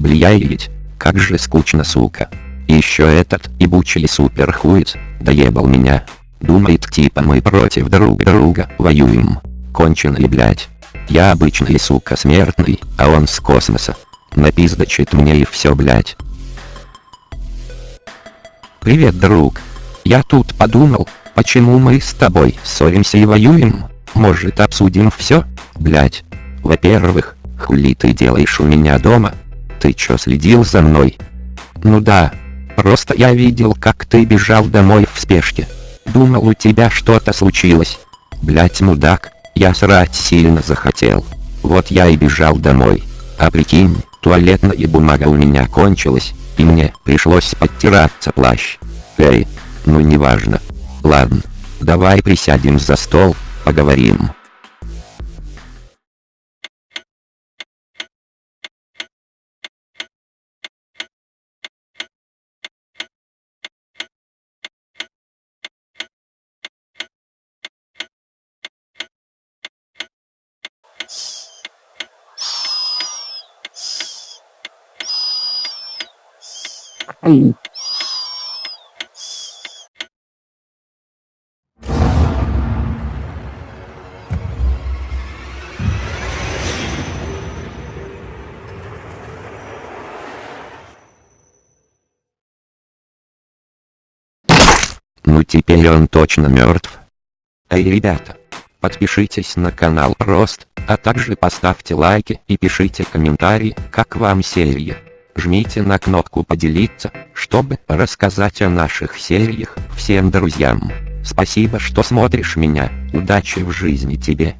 Блядь, как же скучно, сука. Еще этот ебучий суперхуец, доебал меня. Думает типа мы против друг друга воюем. Конченый блять. Я обычный сука смертный, а он с космоса. Напиздачит мне и все блять. Привет, друг. Я тут подумал, почему мы с тобой ссоримся и воюем? Может обсудим все? Блять. Во-первых, хули ты делаешь у меня дома? Ты чё следил за мной? Ну да. Просто я видел как ты бежал домой в спешке. Думал у тебя что-то случилось. Блять мудак, я срать сильно захотел. Вот я и бежал домой. А прикинь, туалетная бумага у меня кончилась, и мне пришлось подтираться плащ. Эй, ну неважно. Ладно, давай присядем за стол, поговорим. Ну теперь он точно мертв. Эй, ребята, подпишитесь на канал Рост, а также поставьте лайки и пишите комментарии, как вам серия. Жмите на кнопку поделиться, чтобы рассказать о наших сериях всем друзьям. Спасибо, что смотришь меня, удачи в жизни тебе.